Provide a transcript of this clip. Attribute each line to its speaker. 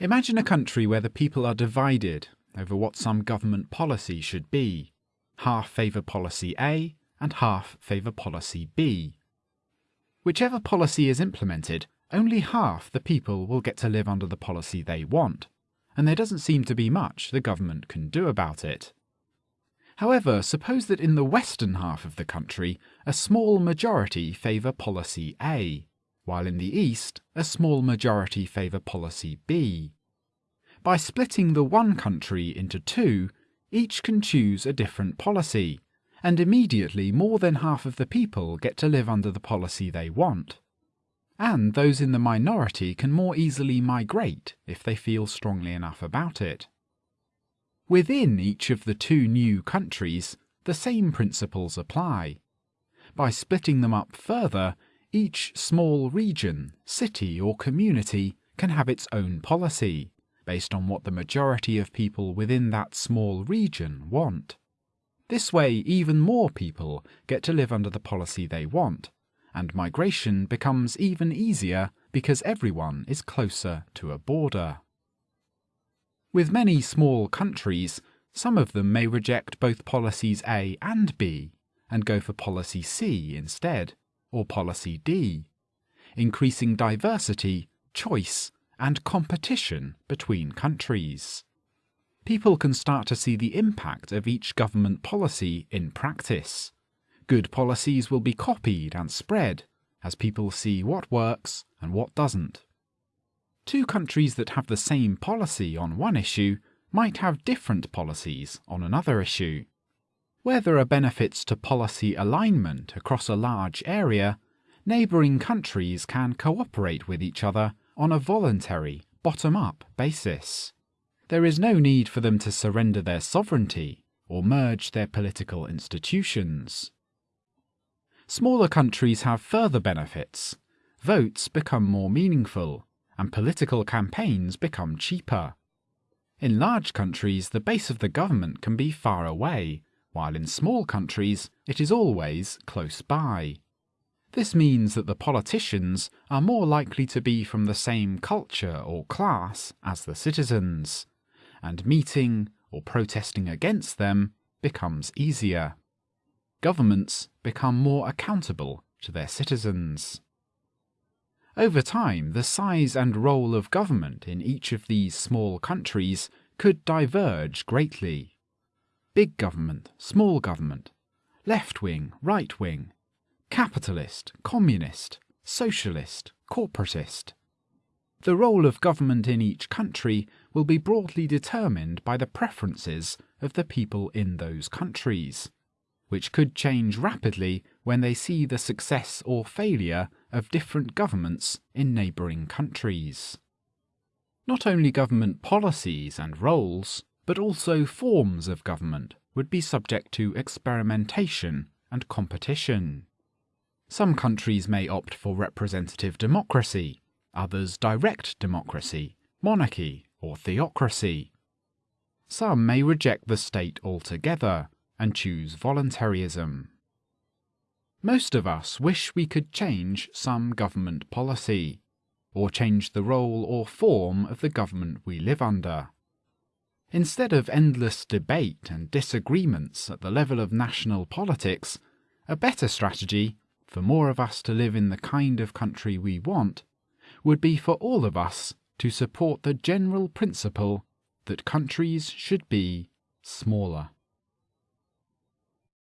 Speaker 1: Imagine a country where the people are divided over what some government policy should be. Half favour policy A and half favour policy B. Whichever policy is implemented, only half the people will get to live under the policy they want, and there doesn't seem to be much the government can do about it. However, suppose that in the western half of the country, a small majority favour policy A, while in the east, a small majority favour policy B. By splitting the one country into two, each can choose a different policy, and immediately more than half of the people get to live under the policy they want. And those in the minority can more easily migrate if they feel strongly enough about it. Within each of the two new countries, the same principles apply. By splitting them up further, each small region, city or community can have its own policy, based on what the majority of people within that small region want. This way, even more people get to live under the policy they want, and migration becomes even easier because everyone is closer to a border. With many small countries, some of them may reject both policies A and B and go for policy C instead, or policy D, increasing diversity, choice, and competition between countries people can start to see the impact of each government policy in practice. Good policies will be copied and spread as people see what works and what doesn't. Two countries that have the same policy on one issue might have different policies on another issue. Where there are benefits to policy alignment across a large area, neighbouring countries can cooperate with each other on a voluntary, bottom-up basis there is no need for them to surrender their sovereignty or merge their political institutions. Smaller countries have further benefits. Votes become more meaningful, and political campaigns become cheaper. In large countries, the base of the government can be far away, while in small countries, it is always close by. This means that the politicians are more likely to be from the same culture or class as the citizens, and meeting or protesting against them becomes easier. Governments become more accountable to their citizens. Over time, the size and role of government in each of these small countries could diverge greatly. Big government, small government, left wing, right wing, capitalist, communist, socialist, corporatist. The role of government in each country will be broadly determined by the preferences of the people in those countries, which could change rapidly when they see the success or failure of different governments in neighbouring countries. Not only government policies and roles, but also forms of government would be subject to experimentation and competition. Some countries may opt for representative democracy, others direct democracy, monarchy, or theocracy. Some may reject the state altogether and choose voluntarism. Most of us wish we could change some government policy, or change the role or form of the government we live under. Instead of endless debate and disagreements at the level of national politics, a better strategy, for more of us to live in the kind of country we want, would be for all of us to support the general principle that countries should be smaller.